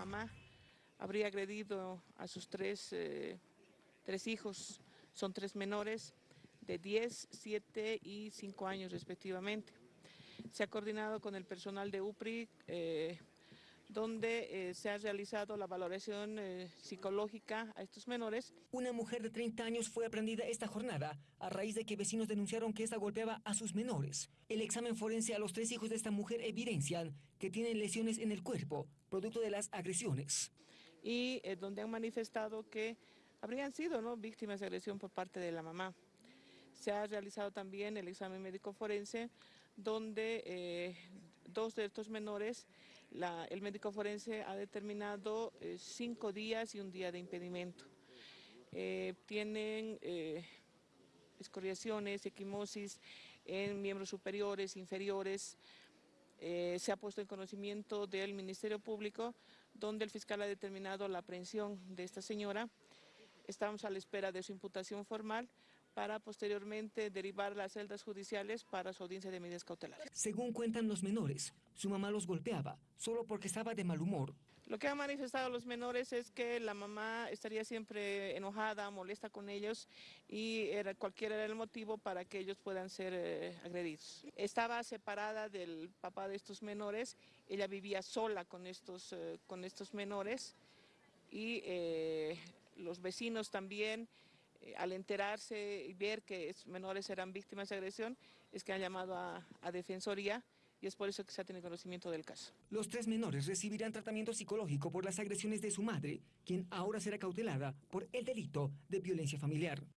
mamá habría agredido a sus tres, eh, tres hijos, son tres menores de 10, 7 y 5 años respectivamente. Se ha coordinado con el personal de UPRI, eh, donde eh, se ha realizado la valoración eh, psicológica a estos menores. Una mujer de 30 años fue aprendida esta jornada a raíz de que vecinos denunciaron que esta golpeaba a sus menores. El examen forense a los tres hijos de esta mujer evidencian que tienen lesiones en el cuerpo, producto de las agresiones. Y eh, donde han manifestado que habrían sido ¿no? víctimas de agresión por parte de la mamá. Se ha realizado también el examen médico forense, donde dos de estos menores, el médico forense ha determinado eh, cinco días y un día de impedimento. Eh, tienen eh, escoriaciones, equimosis en miembros superiores, inferiores, se ha puesto en conocimiento del Ministerio Público, donde el fiscal ha determinado la aprehensión de esta señora. Estamos a la espera de su imputación formal para posteriormente derivar las celdas judiciales para su audiencia de medidas cautelares. Según cuentan los menores, su mamá los golpeaba solo porque estaba de mal humor. Lo que han manifestado los menores es que la mamá estaría siempre enojada, molesta con ellos y era, cualquiera era el motivo para que ellos puedan ser eh, agredidos. Estaba separada del papá de estos menores, ella vivía sola con estos, eh, con estos menores y eh, los vecinos también eh, al enterarse y ver que estos menores eran víctimas de agresión, es que han llamado a, a, Defensoría y es por eso que se ha tenido conocimiento del caso. Los tres menores recibirán tratamiento psicológico por las agresiones de su madre, quien ahora será cautelada por el delito de violencia familiar.